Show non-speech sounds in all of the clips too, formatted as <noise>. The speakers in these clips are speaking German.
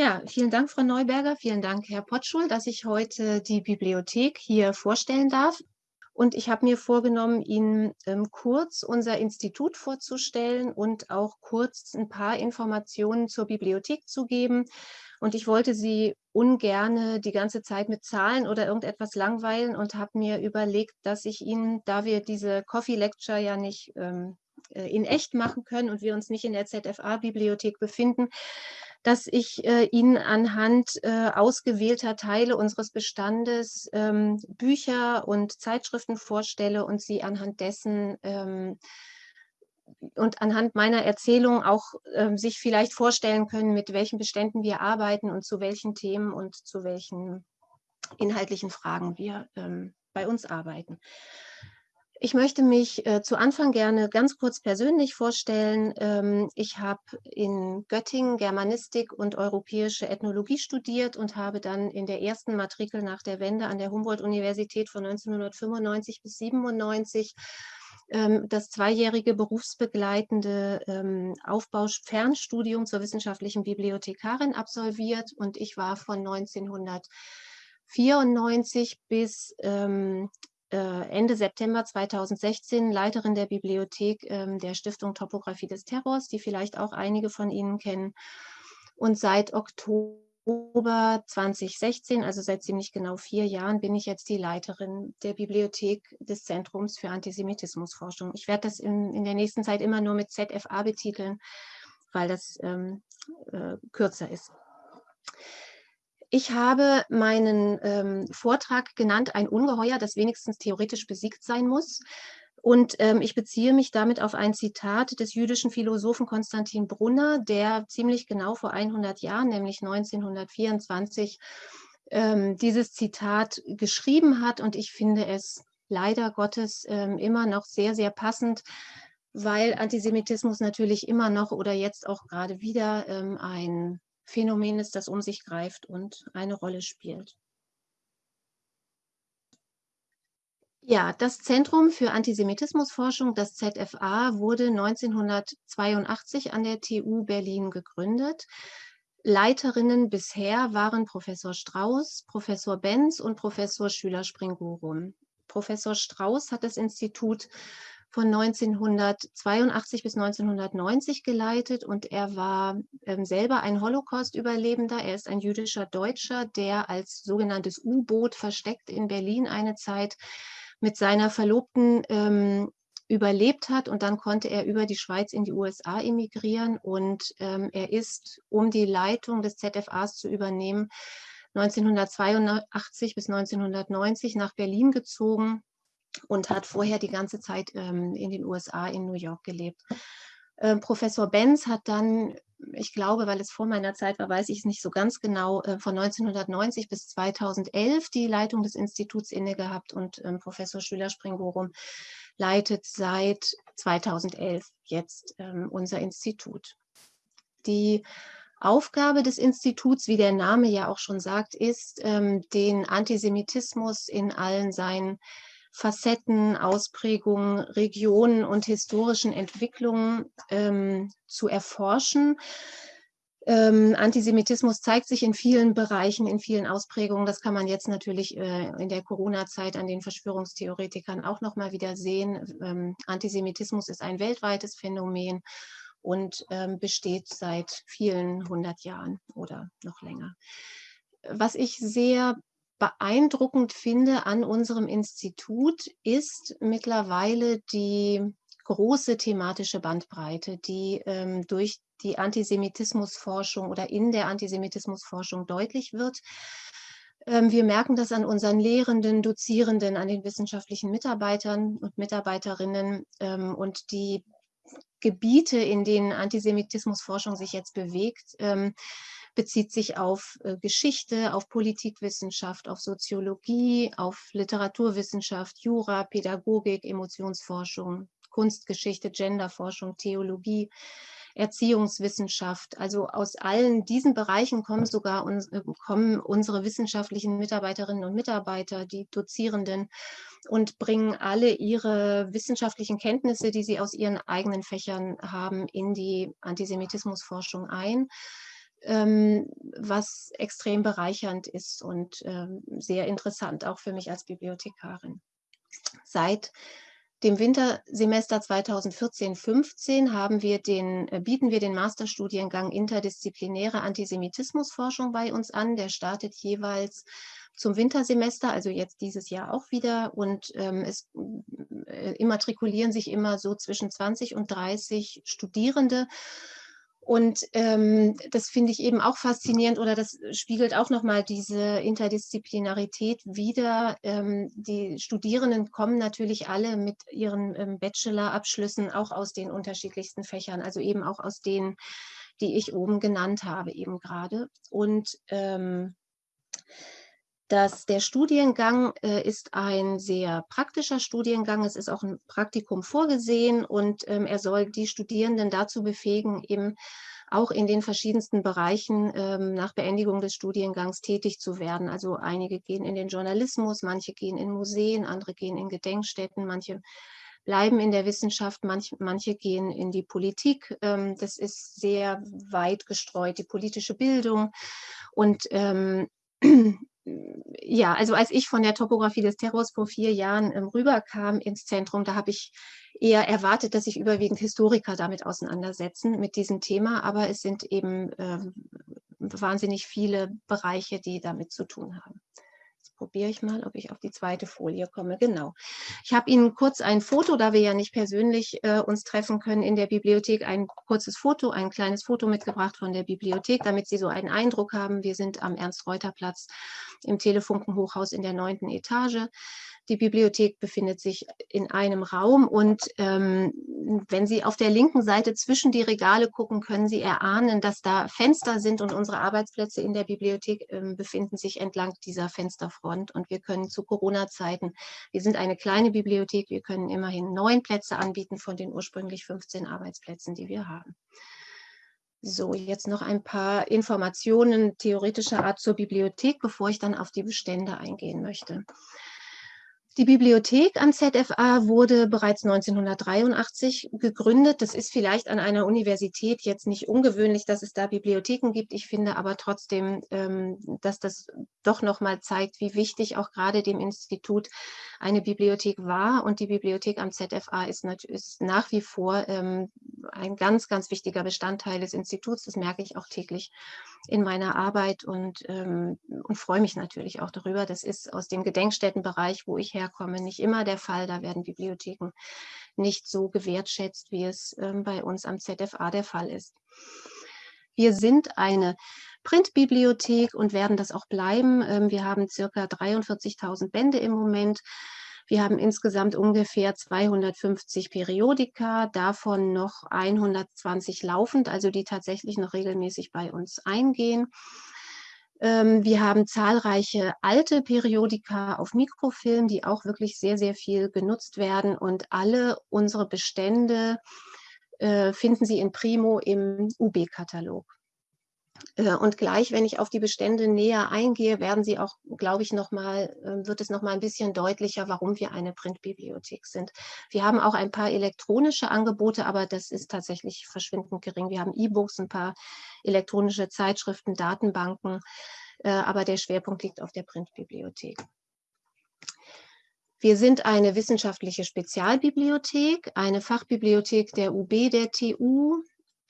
Ja, vielen Dank, Frau Neuberger. Vielen Dank, Herr Potschul, dass ich heute die Bibliothek hier vorstellen darf. Und ich habe mir vorgenommen, Ihnen ähm, kurz unser Institut vorzustellen und auch kurz ein paar Informationen zur Bibliothek zu geben. Und ich wollte Sie ungerne die ganze Zeit mit Zahlen oder irgendetwas langweilen und habe mir überlegt, dass ich Ihnen, da wir diese Coffee Lecture ja nicht ähm, äh, in echt machen können und wir uns nicht in der ZFA-Bibliothek befinden, dass ich äh, Ihnen anhand äh, ausgewählter Teile unseres Bestandes ähm, Bücher und Zeitschriften vorstelle und Sie anhand dessen ähm, und anhand meiner Erzählung auch ähm, sich vielleicht vorstellen können, mit welchen Beständen wir arbeiten und zu welchen Themen und zu welchen inhaltlichen Fragen wir ähm, bei uns arbeiten. Ich möchte mich äh, zu Anfang gerne ganz kurz persönlich vorstellen. Ähm, ich habe in Göttingen Germanistik und europäische Ethnologie studiert und habe dann in der ersten Matrikel nach der Wende an der Humboldt-Universität von 1995 bis 1997 ähm, das zweijährige berufsbegleitende ähm, Aufbau-Fernstudium zur wissenschaftlichen Bibliothekarin absolviert und ich war von 1994 bis ähm, äh, Ende September 2016 Leiterin der Bibliothek ähm, der Stiftung Topographie des Terrors, die vielleicht auch einige von Ihnen kennen. Und seit Oktober 2016, also seit ziemlich genau vier Jahren, bin ich jetzt die Leiterin der Bibliothek des Zentrums für Antisemitismusforschung. Ich werde das in, in der nächsten Zeit immer nur mit ZFA betiteln, weil das ähm, äh, kürzer ist. Ich habe meinen ähm, Vortrag genannt, ein Ungeheuer, das wenigstens theoretisch besiegt sein muss. Und ähm, ich beziehe mich damit auf ein Zitat des jüdischen Philosophen Konstantin Brunner, der ziemlich genau vor 100 Jahren, nämlich 1924, ähm, dieses Zitat geschrieben hat. Und ich finde es leider Gottes ähm, immer noch sehr, sehr passend, weil Antisemitismus natürlich immer noch oder jetzt auch gerade wieder ähm, ein Phänomen ist, das um sich greift und eine Rolle spielt. Ja, das Zentrum für Antisemitismusforschung, das ZFA, wurde 1982 an der TU Berlin gegründet. Leiterinnen bisher waren Professor Strauß, Professor Benz und Professor Schüler-Springorum. Professor Strauß hat das Institut von 1982 bis 1990 geleitet und er war ähm, selber ein Holocaust-Überlebender. Er ist ein jüdischer Deutscher, der als sogenanntes U-Boot versteckt in Berlin eine Zeit mit seiner Verlobten ähm, überlebt hat. Und dann konnte er über die Schweiz in die USA emigrieren. Und ähm, er ist, um die Leitung des ZFAs zu übernehmen, 1982 bis 1990 nach Berlin gezogen und hat vorher die ganze Zeit ähm, in den USA, in New York gelebt. Ähm, Professor Benz hat dann, ich glaube, weil es vor meiner Zeit war, weiß ich es nicht so ganz genau, äh, von 1990 bis 2011 die Leitung des Instituts inne gehabt und ähm, Professor Schüler-Springorum leitet seit 2011 jetzt ähm, unser Institut. Die Aufgabe des Instituts, wie der Name ja auch schon sagt, ist, ähm, den Antisemitismus in allen seinen Facetten, Ausprägungen, Regionen und historischen Entwicklungen ähm, zu erforschen. Ähm, Antisemitismus zeigt sich in vielen Bereichen, in vielen Ausprägungen. Das kann man jetzt natürlich äh, in der Corona-Zeit an den Verschwörungstheoretikern auch noch mal wieder sehen. Ähm, Antisemitismus ist ein weltweites Phänomen und ähm, besteht seit vielen hundert Jahren oder noch länger. Was ich sehr beeindruckend finde an unserem Institut, ist mittlerweile die große thematische Bandbreite, die ähm, durch die Antisemitismusforschung oder in der Antisemitismusforschung deutlich wird. Ähm, wir merken das an unseren Lehrenden, Dozierenden, an den wissenschaftlichen Mitarbeitern und Mitarbeiterinnen ähm, und die Gebiete, in denen Antisemitismusforschung sich jetzt bewegt, ähm, bezieht sich auf äh, Geschichte, auf Politikwissenschaft, auf Soziologie, auf Literaturwissenschaft, Jura, Pädagogik, Emotionsforschung, Kunstgeschichte, Genderforschung, Theologie, Erziehungswissenschaft. Also aus allen diesen Bereichen kommen sogar uns, äh, kommen unsere wissenschaftlichen Mitarbeiterinnen und Mitarbeiter, die Dozierenden und bringen alle ihre wissenschaftlichen Kenntnisse, die sie aus ihren eigenen Fächern haben, in die Antisemitismusforschung ein. Ähm, was extrem bereichernd ist und ähm, sehr interessant, auch für mich als Bibliothekarin. Seit dem Wintersemester 2014-15 haben wir den, äh, bieten wir den Masterstudiengang Interdisziplinäre Antisemitismusforschung bei uns an. Der startet jeweils zum Wintersemester, also jetzt dieses Jahr auch wieder. Und ähm, es äh, immatrikulieren sich immer so zwischen 20 und 30 Studierende. Und ähm, das finde ich eben auch faszinierend oder das spiegelt auch nochmal diese Interdisziplinarität wider. Ähm, die Studierenden kommen natürlich alle mit ihren ähm, Bachelorabschlüssen auch aus den unterschiedlichsten Fächern, also eben auch aus denen, die ich oben genannt habe eben gerade. Und ähm, dass der Studiengang äh, ist ein sehr praktischer Studiengang. Es ist auch ein Praktikum vorgesehen und ähm, er soll die Studierenden dazu befähigen, eben auch in den verschiedensten Bereichen ähm, nach Beendigung des Studiengangs tätig zu werden. Also einige gehen in den Journalismus, manche gehen in Museen, andere gehen in Gedenkstätten, manche bleiben in der Wissenschaft, manch, manche gehen in die Politik. Ähm, das ist sehr weit gestreut, die politische Bildung. Und ähm, ja, also als ich von der Topografie des Terrors vor vier Jahren ähm, rüberkam ins Zentrum, da habe ich eher erwartet, dass sich überwiegend Historiker damit auseinandersetzen, mit diesem Thema. Aber es sind eben ähm, wahnsinnig viele Bereiche, die damit zu tun haben probiere ich mal, ob ich auf die zweite Folie komme. Genau. Ich habe Ihnen kurz ein Foto, da wir ja nicht persönlich äh, uns treffen können in der Bibliothek, ein kurzes Foto, ein kleines Foto mitgebracht von der Bibliothek, damit Sie so einen Eindruck haben. Wir sind am Ernst-Reuter-Platz im Telefunkenhochhaus in der neunten Etage. Die Bibliothek befindet sich in einem Raum und ähm, wenn Sie auf der linken Seite zwischen die Regale gucken, können Sie erahnen, dass da Fenster sind und unsere Arbeitsplätze in der Bibliothek ähm, befinden sich entlang dieser Fensterfront und wir können zu Corona-Zeiten, wir sind eine kleine Bibliothek, wir können immerhin neun Plätze anbieten von den ursprünglich 15 Arbeitsplätzen, die wir haben. So, jetzt noch ein paar Informationen theoretischer Art zur Bibliothek, bevor ich dann auf die Bestände eingehen möchte. Die Bibliothek am ZFA wurde bereits 1983 gegründet. Das ist vielleicht an einer Universität jetzt nicht ungewöhnlich, dass es da Bibliotheken gibt. Ich finde aber trotzdem, ähm, dass das doch nochmal zeigt, wie wichtig auch gerade dem Institut eine Bibliothek war. Und die Bibliothek am ZFA ist, nach wie vor ähm, ein ganz, ganz wichtiger Bestandteil des Instituts. Das merke ich auch täglich in meiner Arbeit und, ähm, und freue mich natürlich auch darüber. Das ist aus dem Gedenkstättenbereich, wo ich herkomme, nicht immer der Fall. Da werden Bibliotheken nicht so gewertschätzt, wie es ähm, bei uns am ZFA der Fall ist. Wir sind eine Printbibliothek und werden das auch bleiben. Ähm, wir haben circa 43.000 Bände im Moment. Wir haben insgesamt ungefähr 250 Periodika, davon noch 120 laufend, also die tatsächlich noch regelmäßig bei uns eingehen. Ähm, wir haben zahlreiche alte Periodika auf Mikrofilm, die auch wirklich sehr, sehr viel genutzt werden. Und alle unsere Bestände äh, finden Sie in Primo im UB-Katalog. Äh, und gleich, wenn ich auf die Bestände näher eingehe, werden Sie auch, glaube ich, noch mal, ähm, wird es noch mal ein bisschen deutlicher, warum wir eine Printbibliothek sind. Wir haben auch ein paar elektronische Angebote, aber das ist tatsächlich verschwindend gering. Wir haben E-Books, ein paar elektronische Zeitschriften, Datenbanken, äh, aber der Schwerpunkt liegt auf der Printbibliothek. Wir sind eine wissenschaftliche Spezialbibliothek, eine Fachbibliothek der UB, der TU,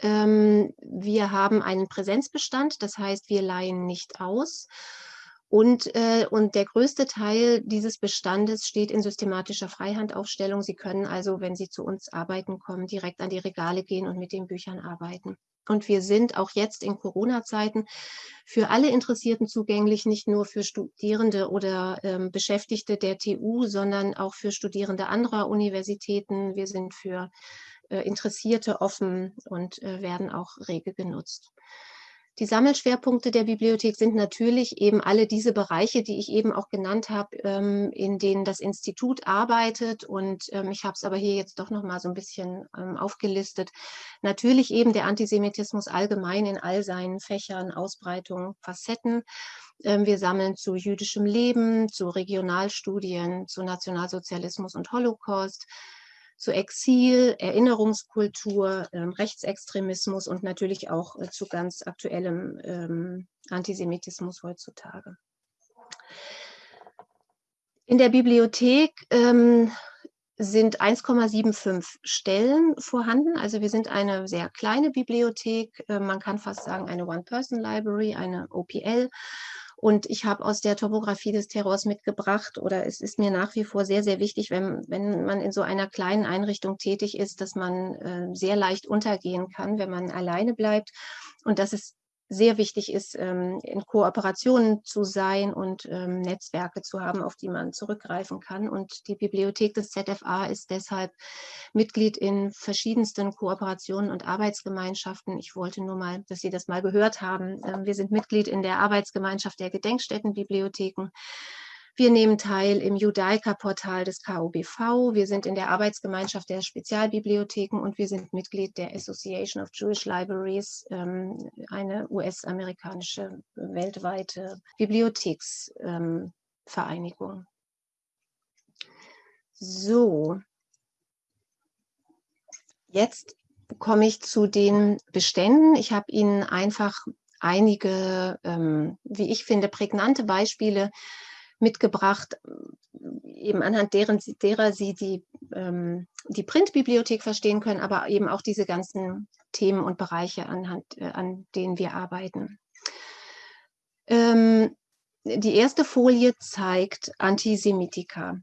ähm, wir haben einen Präsenzbestand, das heißt, wir leihen nicht aus. Und, äh, und der größte Teil dieses Bestandes steht in systematischer Freihandaufstellung. Sie können also, wenn Sie zu uns arbeiten kommen, direkt an die Regale gehen und mit den Büchern arbeiten. Und wir sind auch jetzt in Corona-Zeiten für alle Interessierten zugänglich, nicht nur für Studierende oder ähm, Beschäftigte der TU, sondern auch für Studierende anderer Universitäten. Wir sind für Interessierte offen und äh, werden auch rege genutzt. Die Sammelschwerpunkte der Bibliothek sind natürlich eben alle diese Bereiche, die ich eben auch genannt habe, ähm, in denen das Institut arbeitet. Und ähm, ich habe es aber hier jetzt doch noch mal so ein bisschen ähm, aufgelistet. Natürlich eben der Antisemitismus allgemein in all seinen Fächern, Ausbreitung, Facetten. Wir sammeln zu jüdischem Leben, zu Regionalstudien, zu Nationalsozialismus und Holocaust zu Exil, Erinnerungskultur, ähm, Rechtsextremismus und natürlich auch äh, zu ganz aktuellem ähm, Antisemitismus heutzutage. In der Bibliothek ähm, sind 1,75 Stellen vorhanden. Also wir sind eine sehr kleine Bibliothek. Äh, man kann fast sagen eine One-Person-Library, eine OPL. Und ich habe aus der Topografie des Terrors mitgebracht, oder es ist mir nach wie vor sehr, sehr wichtig, wenn, wenn man in so einer kleinen Einrichtung tätig ist, dass man äh, sehr leicht untergehen kann, wenn man alleine bleibt. Und dass es sehr wichtig ist, ähm, in Kooperationen zu sein und ähm, Netzwerke zu haben, auf die man zurückgreifen kann. Und die Bibliothek des ZFA ist deshalb Mitglied in verschiedensten Kooperationen und Arbeitsgemeinschaften. Ich wollte nur mal, dass Sie das mal gehört haben. Ähm, wir sind Mitglied in der Arbeitsgemeinschaft der Gedenkstättenbibliotheken. Wir nehmen teil im Judaica-Portal des KOBV. Wir sind in der Arbeitsgemeinschaft der Spezialbibliotheken und wir sind Mitglied der Association of Jewish Libraries, ähm, eine US-amerikanische weltweite Bibliotheksvereinigung. So, jetzt komme ich zu den Beständen. Ich habe Ihnen einfach einige, ähm, wie ich finde, prägnante Beispiele mitgebracht, eben anhand deren, derer Sie die, ähm, die Printbibliothek verstehen können, aber eben auch diese ganzen Themen und Bereiche, anhand, äh, an denen wir arbeiten. Ähm, die erste Folie zeigt Antisemitika.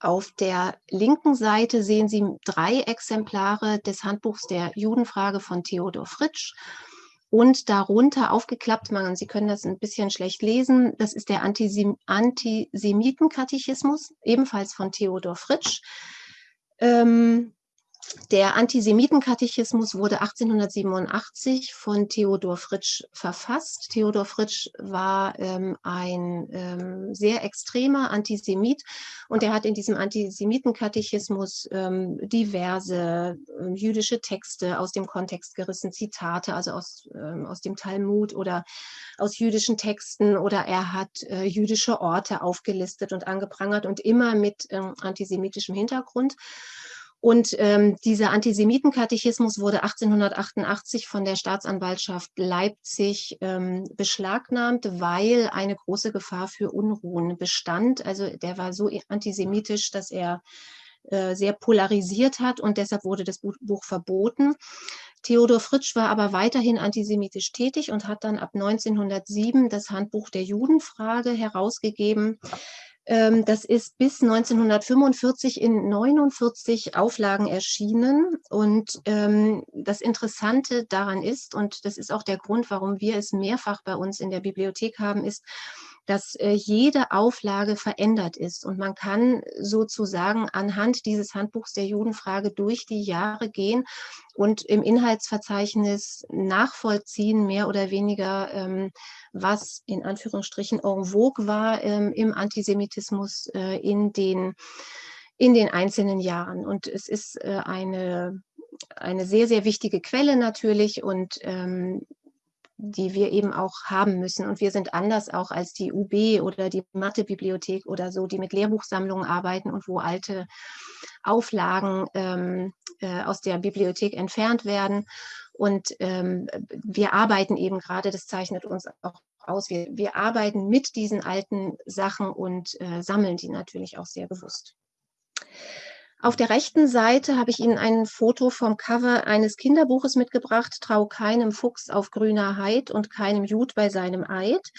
Auf der linken Seite sehen Sie drei Exemplare des Handbuchs der Judenfrage von Theodor Fritsch und darunter aufgeklappt, man, Sie können das ein bisschen schlecht lesen, das ist der Antisem Antisemitenkatechismus, ebenfalls von Theodor Fritsch. Ähm, der Antisemitenkatechismus wurde 1887 von Theodor Fritsch verfasst. Theodor Fritsch war ähm, ein ähm, sehr extremer Antisemit und er hat in diesem Antisemitenkatechismus ähm, diverse ähm, jüdische Texte aus dem Kontext gerissen, Zitate, also aus, ähm, aus dem Talmud oder aus jüdischen Texten oder er hat äh, jüdische Orte aufgelistet und angeprangert und immer mit ähm, antisemitischem Hintergrund. Und ähm, dieser Antisemitenkatechismus wurde 1888 von der Staatsanwaltschaft Leipzig ähm, beschlagnahmt, weil eine große Gefahr für Unruhen bestand. Also der war so antisemitisch, dass er äh, sehr polarisiert hat und deshalb wurde das Buch verboten. Theodor Fritsch war aber weiterhin antisemitisch tätig und hat dann ab 1907 das Handbuch der Judenfrage herausgegeben. Ähm, das ist bis 1945 in 49 Auflagen erschienen. Und ähm, das Interessante daran ist, und das ist auch der Grund, warum wir es mehrfach bei uns in der Bibliothek haben, ist, dass äh, jede Auflage verändert ist. Und man kann sozusagen anhand dieses Handbuchs der Judenfrage durch die Jahre gehen und im Inhaltsverzeichnis nachvollziehen, mehr oder weniger, ähm, was in Anführungsstrichen en vogue war ähm, im Antisemitismus äh, in, den, in den einzelnen Jahren. Und es ist äh, eine eine sehr, sehr wichtige Quelle natürlich und ähm, die wir eben auch haben müssen. Und wir sind anders auch als die UB oder die Mathebibliothek oder so, die mit Lehrbuchsammlungen arbeiten und wo alte Auflagen ähm, äh, aus der Bibliothek entfernt werden. Und ähm, wir arbeiten eben gerade, das zeichnet uns auch aus, wir, wir arbeiten mit diesen alten Sachen und äh, sammeln die natürlich auch sehr bewusst. Auf der rechten Seite habe ich Ihnen ein Foto vom Cover eines Kinderbuches mitgebracht, Trau keinem Fuchs auf grüner Heid und keinem Jud bei seinem Eid.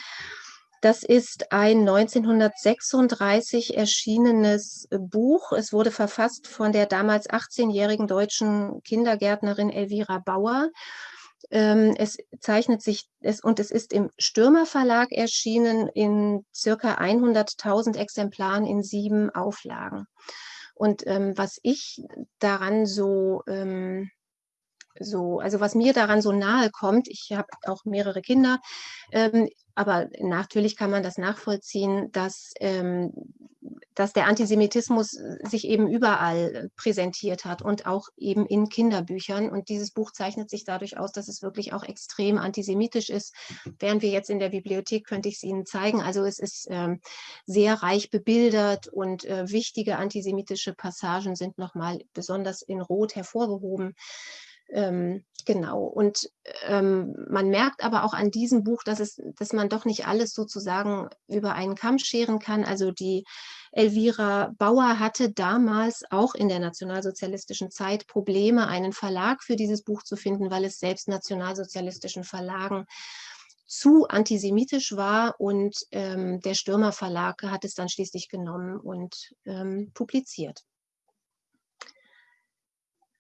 Das ist ein 1936 erschienenes Buch. Es wurde verfasst von der damals 18-jährigen deutschen Kindergärtnerin Elvira Bauer. Ähm, es zeichnet sich, es, und es ist im Stürmer Verlag erschienen in circa 100.000 Exemplaren in sieben Auflagen. Und ähm, was ich daran so, ähm, so, also was mir daran so nahe kommt, ich habe auch mehrere Kinder, ähm, aber natürlich kann man das nachvollziehen, dass ähm, dass der Antisemitismus sich eben überall präsentiert hat und auch eben in Kinderbüchern. Und dieses Buch zeichnet sich dadurch aus, dass es wirklich auch extrem antisemitisch ist. Wären wir jetzt in der Bibliothek, könnte ich es Ihnen zeigen. Also es ist ähm, sehr reich bebildert und äh, wichtige antisemitische Passagen sind nochmal besonders in Rot hervorgehoben. Ähm, genau. Und ähm, man merkt aber auch an diesem Buch, dass, es, dass man doch nicht alles sozusagen über einen Kamm scheren kann. Also die Elvira Bauer hatte damals auch in der nationalsozialistischen Zeit Probleme, einen Verlag für dieses Buch zu finden, weil es selbst nationalsozialistischen Verlagen zu antisemitisch war und ähm, der Stürmer Verlag hat es dann schließlich genommen und ähm, publiziert.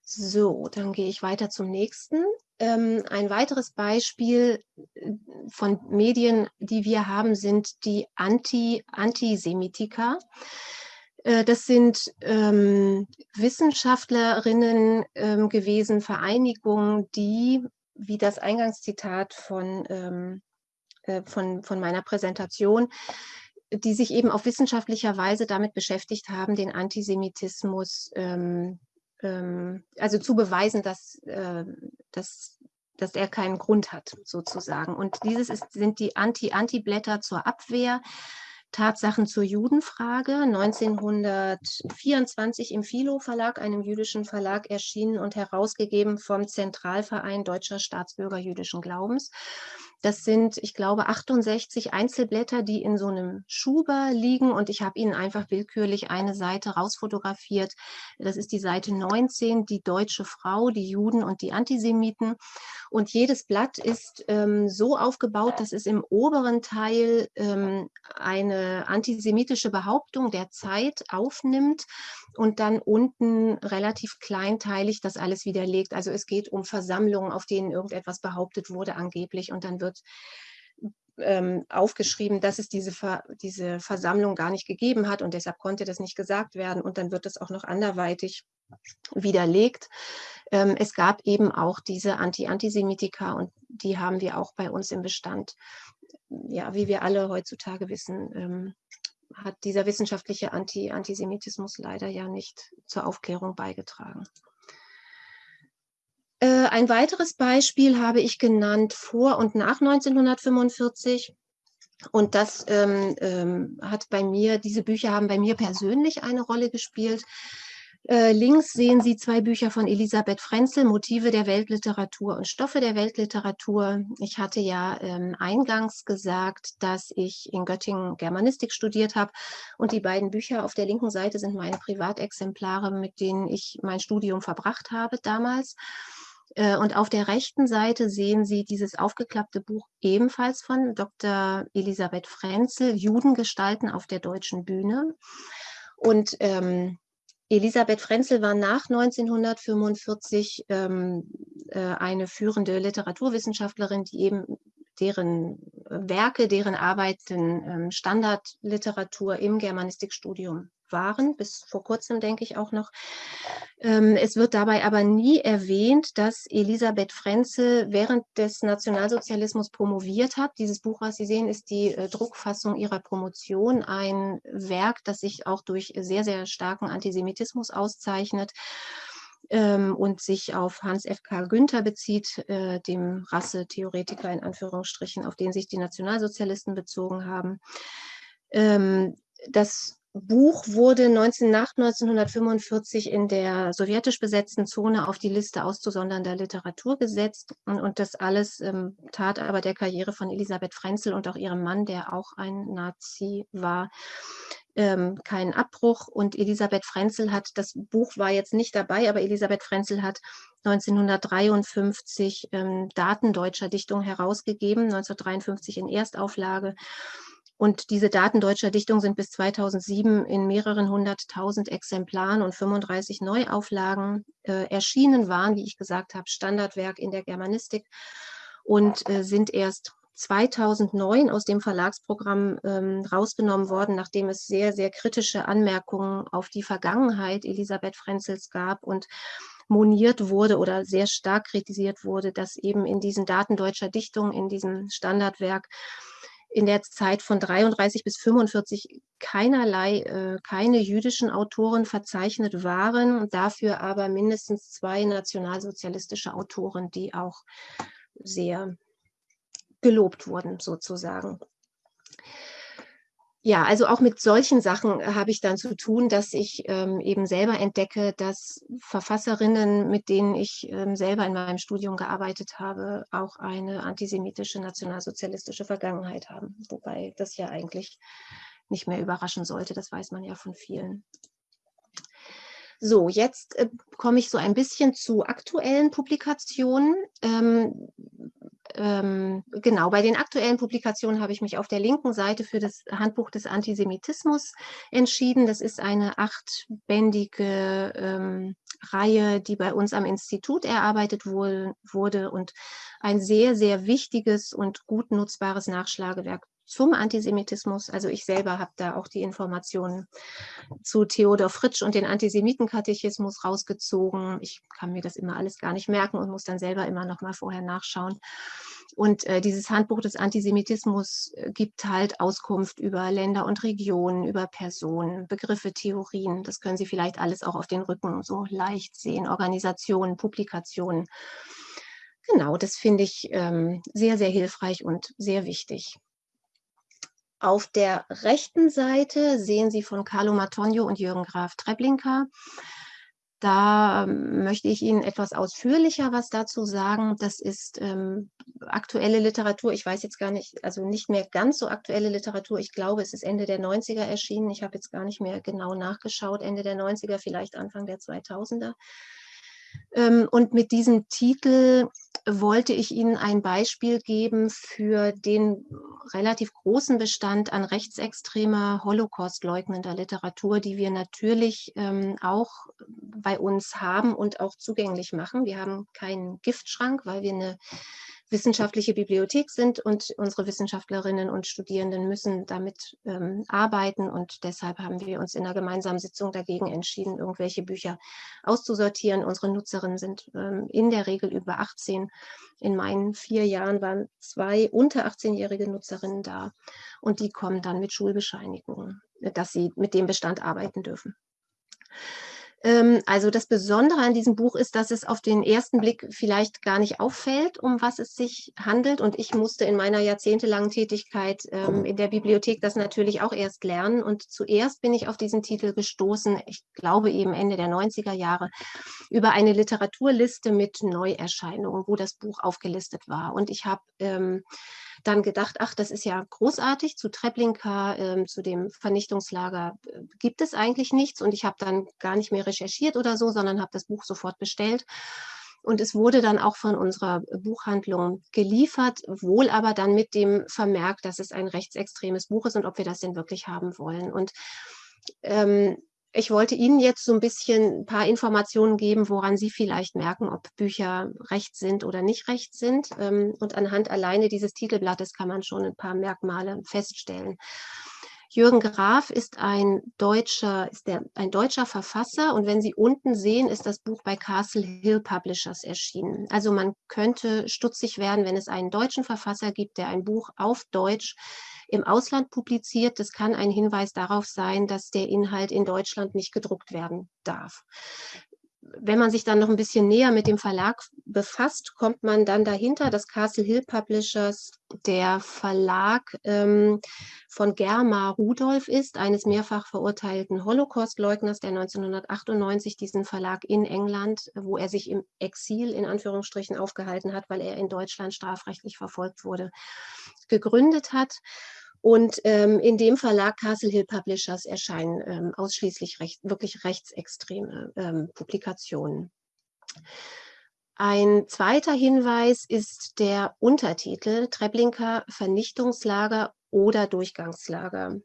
So, dann gehe ich weiter zum nächsten. Ähm, ein weiteres Beispiel äh, von Medien, die wir haben, sind die Anti Antisemitika. Äh, das sind ähm, Wissenschaftlerinnen ähm, gewesen, Vereinigungen, die, wie das Eingangszitat von, ähm, äh, von, von meiner Präsentation, die sich eben auf wissenschaftlicher Weise damit beschäftigt haben, den Antisemitismus ähm, also zu beweisen, dass, äh, dass, dass er keinen Grund hat, sozusagen. Und dieses ist, sind die Anti-Anti-Blätter zur Abwehr. Tatsachen zur Judenfrage, 1924 im Philo Verlag, einem jüdischen Verlag, erschienen und herausgegeben vom Zentralverein Deutscher Staatsbürger jüdischen Glaubens. Das sind, ich glaube, 68 Einzelblätter, die in so einem Schuber liegen und ich habe Ihnen einfach willkürlich eine Seite rausfotografiert. Das ist die Seite 19, die deutsche Frau, die Juden und die Antisemiten. Und jedes Blatt ist ähm, so aufgebaut, dass es im oberen Teil ähm, eine antisemitische Behauptung der Zeit aufnimmt und dann unten relativ kleinteilig das alles widerlegt. Also es geht um Versammlungen, auf denen irgendetwas behauptet wurde angeblich und dann wird ähm, aufgeschrieben, dass es diese, Ver diese Versammlung gar nicht gegeben hat und deshalb konnte das nicht gesagt werden und dann wird das auch noch anderweitig widerlegt. Ähm, es gab eben auch diese Anti-Antisemitika und die haben wir auch bei uns im Bestand. Ja, wie wir alle heutzutage wissen, ähm, hat dieser wissenschaftliche Anti Antisemitismus leider ja nicht zur Aufklärung beigetragen. Äh, ein weiteres Beispiel habe ich genannt vor und nach 1945. Und das ähm, ähm, hat bei mir, diese Bücher haben bei mir persönlich eine Rolle gespielt. Äh, links sehen Sie zwei Bücher von Elisabeth Frenzel, Motive der Weltliteratur und Stoffe der Weltliteratur. Ich hatte ja ähm, eingangs gesagt, dass ich in Göttingen Germanistik studiert habe und die beiden Bücher auf der linken Seite sind meine Privatexemplare, mit denen ich mein Studium verbracht habe damals. Äh, und auf der rechten Seite sehen Sie dieses aufgeklappte Buch ebenfalls von Dr. Elisabeth Frenzel, Judengestalten auf der deutschen Bühne. Und ähm, Elisabeth Frenzel war nach 1945 ähm, äh, eine führende Literaturwissenschaftlerin, die eben deren Werke, deren Arbeiten ähm, Standardliteratur im Germanistikstudium waren, bis vor kurzem denke ich auch noch. Ähm, es wird dabei aber nie erwähnt, dass Elisabeth Frenzel während des Nationalsozialismus promoviert hat. Dieses Buch, was Sie sehen, ist die äh, Druckfassung ihrer Promotion, ein Werk, das sich auch durch sehr, sehr starken Antisemitismus auszeichnet ähm, und sich auf Hans F. K. Günther bezieht, äh, dem Rassetheoretiker in Anführungsstrichen, auf den sich die Nationalsozialisten bezogen haben. Ähm, das Buch wurde 19, nach 1945 in der sowjetisch besetzten Zone auf die Liste auszusondernder Literatur gesetzt. Und, und das alles ähm, tat aber der Karriere von Elisabeth Frenzel und auch ihrem Mann, der auch ein Nazi war, ähm, keinen Abbruch. Und Elisabeth Frenzel hat, das Buch war jetzt nicht dabei, aber Elisabeth Frenzel hat 1953 ähm, Daten deutscher Dichtung herausgegeben, 1953 in Erstauflage. Und diese Daten deutscher Dichtung sind bis 2007 in mehreren hunderttausend Exemplaren und 35 Neuauflagen äh, erschienen, waren, wie ich gesagt habe, Standardwerk in der Germanistik und äh, sind erst 2009 aus dem Verlagsprogramm ähm, rausgenommen worden, nachdem es sehr, sehr kritische Anmerkungen auf die Vergangenheit Elisabeth Frenzels gab und moniert wurde oder sehr stark kritisiert wurde, dass eben in diesen Daten deutscher Dichtung, in diesem Standardwerk, in der Zeit von 33 bis 45 keinerlei, äh, keine jüdischen Autoren verzeichnet waren, dafür aber mindestens zwei nationalsozialistische Autoren, die auch sehr gelobt wurden, sozusagen ja, also auch mit solchen Sachen äh, habe ich dann zu tun, dass ich ähm, eben selber entdecke, dass Verfasserinnen, mit denen ich ähm, selber in meinem Studium gearbeitet habe, auch eine antisemitische, nationalsozialistische Vergangenheit haben. Wobei das ja eigentlich nicht mehr überraschen sollte, das weiß man ja von vielen. So, jetzt äh, komme ich so ein bisschen zu aktuellen Publikationen. Ähm, ähm, genau, bei den aktuellen Publikationen habe ich mich auf der linken Seite für das Handbuch des Antisemitismus entschieden. Das ist eine achtbändige ähm, Reihe, die bei uns am Institut erarbeitet wohl, wurde und ein sehr, sehr wichtiges und gut nutzbares Nachschlagewerk zum Antisemitismus. Also ich selber habe da auch die Informationen zu Theodor Fritsch und den Antisemitenkatechismus rausgezogen. Ich kann mir das immer alles gar nicht merken und muss dann selber immer noch mal vorher nachschauen. Und äh, dieses Handbuch des Antisemitismus äh, gibt halt Auskunft über Länder und Regionen, über Personen, Begriffe, Theorien. Das können Sie vielleicht alles auch auf den Rücken so leicht sehen. Organisationen, Publikationen. Genau, das finde ich ähm, sehr, sehr hilfreich und sehr wichtig. Auf der rechten Seite sehen Sie von Carlo Matonio und Jürgen Graf Treblinka. Da ähm, möchte ich Ihnen etwas ausführlicher was dazu sagen. Das ist ähm, aktuelle Literatur. Ich weiß jetzt gar nicht, also nicht mehr ganz so aktuelle Literatur. Ich glaube, es ist Ende der 90er erschienen. Ich habe jetzt gar nicht mehr genau nachgeschaut. Ende der 90er, vielleicht Anfang der 2000er. Ähm, und mit diesem Titel wollte ich Ihnen ein Beispiel geben für den relativ großen Bestand an rechtsextremer, Holocaust-leugnender Literatur, die wir natürlich ähm, auch bei uns haben und auch zugänglich machen. Wir haben keinen Giftschrank, weil wir eine wissenschaftliche Bibliothek sind und unsere Wissenschaftlerinnen und Studierenden müssen damit ähm, arbeiten und deshalb haben wir uns in einer gemeinsamen Sitzung dagegen entschieden, irgendwelche Bücher auszusortieren. Unsere Nutzerinnen sind ähm, in der Regel über 18. In meinen vier Jahren waren zwei unter 18-jährige Nutzerinnen da und die kommen dann mit Schulbescheinigungen, dass sie mit dem Bestand arbeiten dürfen. Ähm, also das Besondere an diesem Buch ist, dass es auf den ersten Blick vielleicht gar nicht auffällt, um was es sich handelt. Und ich musste in meiner jahrzehntelangen Tätigkeit ähm, in der Bibliothek das natürlich auch erst lernen. Und zuerst bin ich auf diesen Titel gestoßen, ich glaube eben Ende der 90er Jahre, über eine Literaturliste mit Neuerscheinungen, wo das Buch aufgelistet war. Und ich habe ähm, dann gedacht, ach, das ist ja großartig, zu Treblinka, äh, zu dem Vernichtungslager äh, gibt es eigentlich nichts und ich habe dann gar nicht mehr recherchiert oder so, sondern habe das Buch sofort bestellt. Und es wurde dann auch von unserer Buchhandlung geliefert, wohl aber dann mit dem Vermerk, dass es ein rechtsextremes Buch ist und ob wir das denn wirklich haben wollen. Und ähm, ich wollte Ihnen jetzt so ein bisschen ein paar Informationen geben, woran Sie vielleicht merken, ob Bücher recht sind oder nicht recht sind. Ähm, und anhand alleine dieses Titelblattes kann man schon ein paar Merkmale feststellen. Jürgen Graf ist ein deutscher, ist der, ein deutscher Verfasser und wenn Sie unten sehen, ist das Buch bei Castle Hill Publishers erschienen. Also man könnte stutzig werden, wenn es einen deutschen Verfasser gibt, der ein Buch auf Deutsch im Ausland publiziert. Das kann ein Hinweis darauf sein, dass der Inhalt in Deutschland nicht gedruckt werden darf wenn man sich dann noch ein bisschen näher mit dem Verlag befasst, kommt man dann dahinter, dass Castle Hill Publishers der Verlag ähm, von Germa Rudolph ist, eines mehrfach verurteilten Holocaust-Leugners, der 1998 diesen Verlag in England, wo er sich im Exil in Anführungsstrichen aufgehalten hat, weil er in Deutschland strafrechtlich verfolgt wurde, gegründet hat. Und ähm, in dem Verlag Castle Hill Publishers erscheinen ähm, ausschließlich recht, wirklich rechtsextreme ähm, Publikationen. Ein zweiter Hinweis ist der Untertitel Treblinka Vernichtungslager oder Durchgangslager.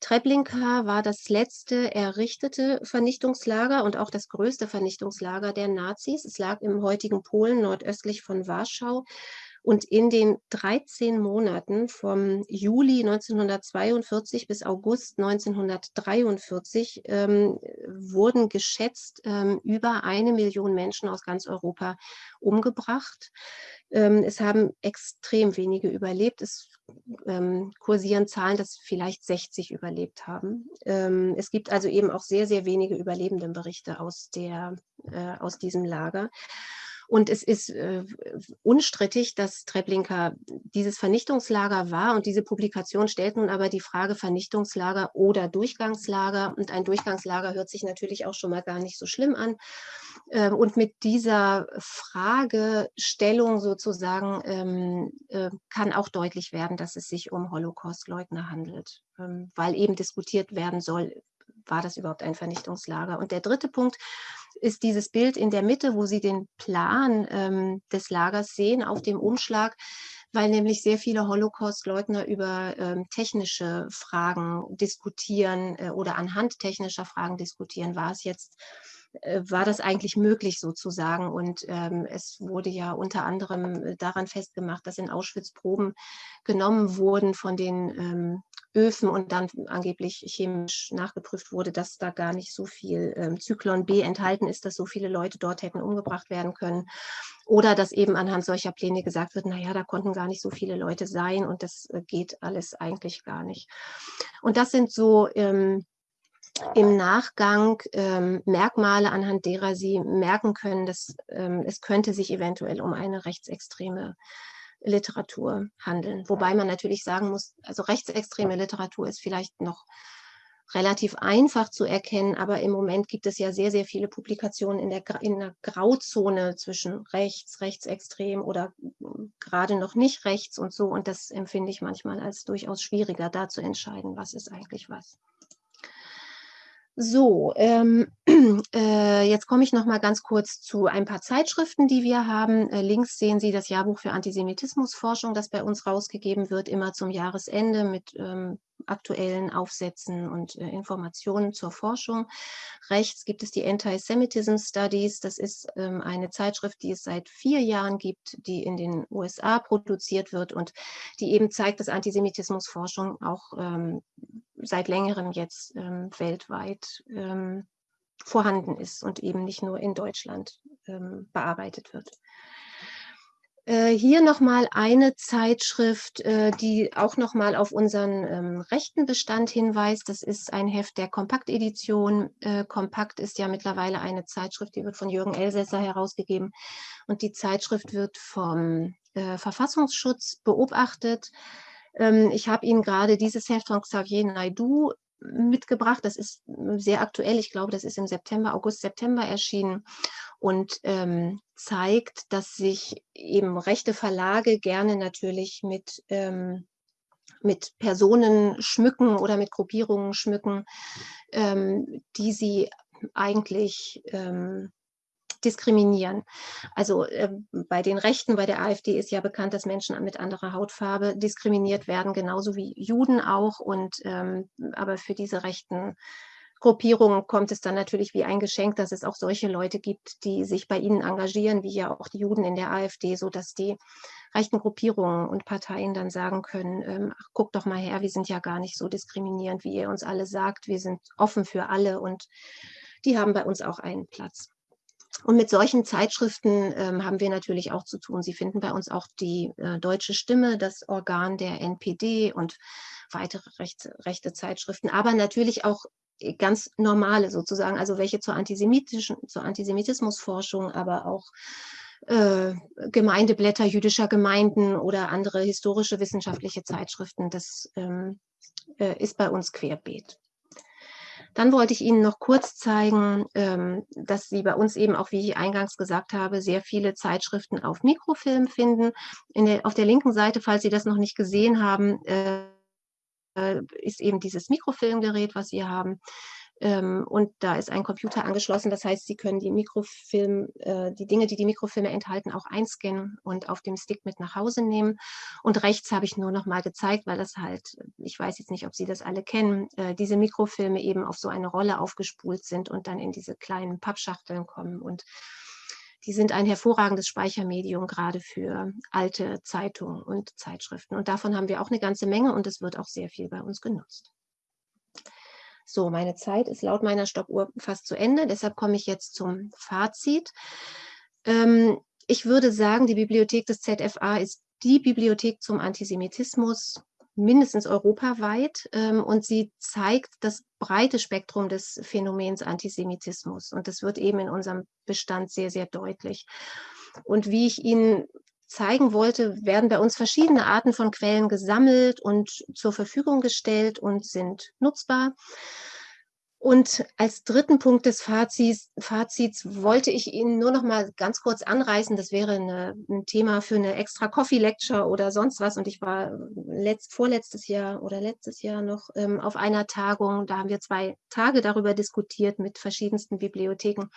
Treblinka war das letzte errichtete Vernichtungslager und auch das größte Vernichtungslager der Nazis. Es lag im heutigen Polen nordöstlich von Warschau und in den 13 Monaten vom Juli 1942 bis August 1943 ähm, wurden geschätzt ähm, über eine Million Menschen aus ganz Europa umgebracht. Ähm, es haben extrem wenige überlebt. Es ähm, kursieren Zahlen, dass vielleicht 60 überlebt haben. Ähm, es gibt also eben auch sehr, sehr wenige Überlebendenberichte aus, der, äh, aus diesem Lager. Und es ist äh, unstrittig, dass Treblinka dieses Vernichtungslager war und diese Publikation stellt nun aber die Frage Vernichtungslager oder Durchgangslager. Und ein Durchgangslager hört sich natürlich auch schon mal gar nicht so schlimm an. Ähm, und mit dieser Fragestellung sozusagen ähm, äh, kann auch deutlich werden, dass es sich um Holocaustleugner handelt, ähm, weil eben diskutiert werden soll, war das überhaupt ein Vernichtungslager? Und der dritte Punkt ist dieses Bild in der Mitte, wo Sie den Plan ähm, des Lagers sehen auf dem Umschlag, weil nämlich sehr viele Holocaust-Leugner über ähm, technische Fragen diskutieren äh, oder anhand technischer Fragen diskutieren. War es jetzt äh, war das eigentlich möglich sozusagen. Und ähm, es wurde ja unter anderem äh, daran festgemacht, dass in Auschwitz Proben genommen wurden von den ähm, Öfen und dann angeblich chemisch nachgeprüft wurde, dass da gar nicht so viel ähm, Zyklon B enthalten ist, dass so viele Leute dort hätten umgebracht werden können. Oder dass eben anhand solcher Pläne gesagt wird, naja, da konnten gar nicht so viele Leute sein und das äh, geht alles eigentlich gar nicht. Und das sind so ähm, im Nachgang ähm, Merkmale, anhand derer Sie merken können, dass ähm, es könnte sich eventuell um eine rechtsextreme Literatur handeln. Wobei man natürlich sagen muss, also rechtsextreme Literatur ist vielleicht noch relativ einfach zu erkennen, aber im Moment gibt es ja sehr, sehr viele Publikationen in der, in der Grauzone zwischen rechts, rechtsextrem oder gerade noch nicht rechts und so. Und das empfinde ich manchmal als durchaus schwieriger, da zu entscheiden, was ist eigentlich was. So, ähm, <clears throat> äh, jetzt komme ich noch mal ganz kurz zu ein paar Zeitschriften, die wir haben. Äh, links sehen Sie das Jahrbuch für Antisemitismusforschung, das bei uns rausgegeben wird, immer zum Jahresende mit ähm, aktuellen Aufsätzen und äh, Informationen zur Forschung. Rechts gibt es die Anti-Semitism Studies. Das ist ähm, eine Zeitschrift, die es seit vier Jahren gibt, die in den USA produziert wird und die eben zeigt, dass Antisemitismusforschung auch ähm, seit längerem jetzt ähm, weltweit ähm, vorhanden ist und eben nicht nur in Deutschland ähm, bearbeitet wird. Äh, hier nochmal eine Zeitschrift, äh, die auch nochmal auf unseren ähm, rechten Bestand hinweist. Das ist ein Heft der Kompaktedition. Äh, Kompakt ist ja mittlerweile eine Zeitschrift, die wird von Jürgen Elsässer herausgegeben. Und die Zeitschrift wird vom äh, Verfassungsschutz beobachtet. Ähm, ich habe Ihnen gerade dieses Heft von Xavier Naidu mitgebracht. Das ist sehr aktuell. Ich glaube, das ist im September, August, September erschienen und ähm, zeigt, dass sich eben rechte Verlage gerne natürlich mit, ähm, mit Personen schmücken oder mit Gruppierungen schmücken, ähm, die sie eigentlich ähm, diskriminieren. Also äh, bei den Rechten, bei der AfD ist ja bekannt, dass Menschen mit anderer Hautfarbe diskriminiert werden, genauso wie Juden auch. Und ähm, aber für diese rechten Gruppierungen kommt es dann natürlich wie ein Geschenk, dass es auch solche Leute gibt, die sich bei ihnen engagieren, wie ja auch die Juden in der AfD, sodass die rechten Gruppierungen und Parteien dann sagen können, ähm, ach, guck doch mal her, wir sind ja gar nicht so diskriminierend, wie ihr uns alle sagt, wir sind offen für alle und die haben bei uns auch einen Platz. Und mit solchen Zeitschriften ähm, haben wir natürlich auch zu tun. Sie finden bei uns auch die äh, Deutsche Stimme, das Organ der NPD und weitere rechte, rechte Zeitschriften, aber natürlich auch ganz normale sozusagen, also welche zur antisemitischen, zur Antisemitismusforschung, aber auch äh, Gemeindeblätter jüdischer Gemeinden oder andere historische wissenschaftliche Zeitschriften. Das ähm, äh, ist bei uns querbeet. Dann wollte ich Ihnen noch kurz zeigen, ähm, dass Sie bei uns eben auch, wie ich eingangs gesagt habe, sehr viele Zeitschriften auf Mikrofilm finden. Der, auf der linken Seite, falls Sie das noch nicht gesehen haben, äh, ist eben dieses Mikrofilmgerät, was Sie haben. Ähm, und da ist ein Computer angeschlossen. Das heißt, Sie können die Mikrofilm, äh, die Dinge, die die Mikrofilme enthalten, auch einscannen und auf dem Stick mit nach Hause nehmen. Und rechts habe ich nur noch mal gezeigt, weil das halt, ich weiß jetzt nicht, ob Sie das alle kennen, äh, diese Mikrofilme eben auf so eine Rolle aufgespult sind und dann in diese kleinen Pappschachteln kommen. Und die sind ein hervorragendes Speichermedium gerade für alte Zeitungen und Zeitschriften. Und davon haben wir auch eine ganze Menge und es wird auch sehr viel bei uns genutzt. So, meine Zeit ist laut meiner Stoppuhr fast zu Ende, deshalb komme ich jetzt zum Fazit. Ähm, ich würde sagen, die Bibliothek des ZFA ist die Bibliothek zum Antisemitismus mindestens europaweit ähm, und sie zeigt das breite Spektrum des Phänomens Antisemitismus und das wird eben in unserem Bestand sehr, sehr deutlich. Und wie ich Ihnen zeigen wollte, werden bei uns verschiedene Arten von Quellen gesammelt und zur Verfügung gestellt und sind nutzbar. Und als dritten Punkt des Fazits, Fazits, wollte ich Ihnen nur noch mal ganz kurz anreißen, das wäre eine, ein Thema für eine extra Coffee Lecture oder sonst was. Und ich war letzt, vorletztes Jahr oder letztes Jahr noch ähm, auf einer Tagung, da haben wir zwei Tage darüber diskutiert mit verschiedensten Bibliotheken.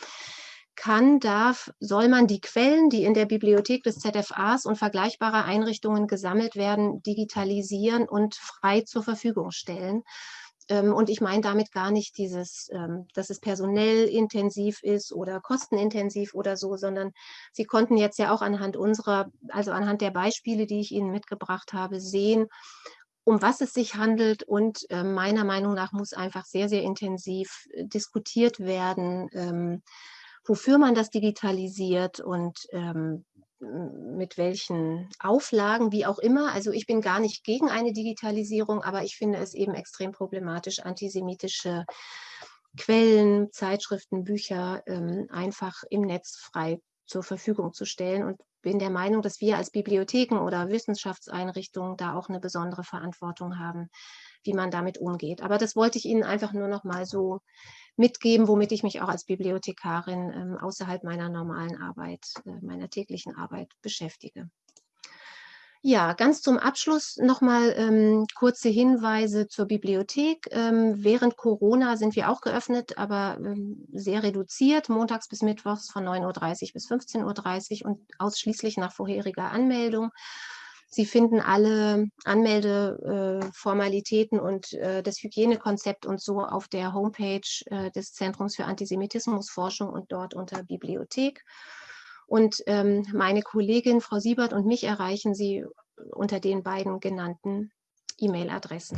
Kann, darf, soll man die Quellen, die in der Bibliothek des ZFAs und vergleichbarer Einrichtungen gesammelt werden, digitalisieren und frei zur Verfügung stellen? Ähm, und ich meine damit gar nicht dieses, ähm, dass es personell intensiv ist oder kostenintensiv oder so, sondern Sie konnten jetzt ja auch anhand unserer, also anhand der Beispiele, die ich Ihnen mitgebracht habe, sehen, um was es sich handelt. Und ähm, meiner Meinung nach muss einfach sehr, sehr intensiv äh, diskutiert werden, wofür man das digitalisiert und mit welchen Auflagen, wie auch immer. Also ich bin gar nicht gegen eine Digitalisierung, aber ich finde es eben extrem problematisch, antisemitische Quellen, Zeitschriften, Bücher ähm, einfach im Netz frei zur Verfügung zu stellen und bin der Meinung, dass wir als Bibliotheken oder Wissenschaftseinrichtungen da auch eine besondere Verantwortung haben, wie man damit umgeht. Aber das wollte ich Ihnen einfach nur noch mal so mitgeben, womit ich mich auch als Bibliothekarin ähm, außerhalb meiner normalen Arbeit, äh, meiner täglichen Arbeit beschäftige. Ja, ganz zum Abschluss nochmal ähm, kurze Hinweise zur Bibliothek. Ähm, während Corona sind wir auch geöffnet, aber ähm, sehr reduziert, montags bis mittwochs von 9.30 Uhr bis 15.30 Uhr und ausschließlich nach vorheriger Anmeldung. Sie finden alle Anmeldeformalitäten äh, und äh, das Hygienekonzept und so auf der Homepage äh, des Zentrums für Antisemitismusforschung und dort unter Bibliothek. Und ähm, meine Kollegin Frau Siebert und mich erreichen Sie unter den beiden genannten E-Mail-Adressen.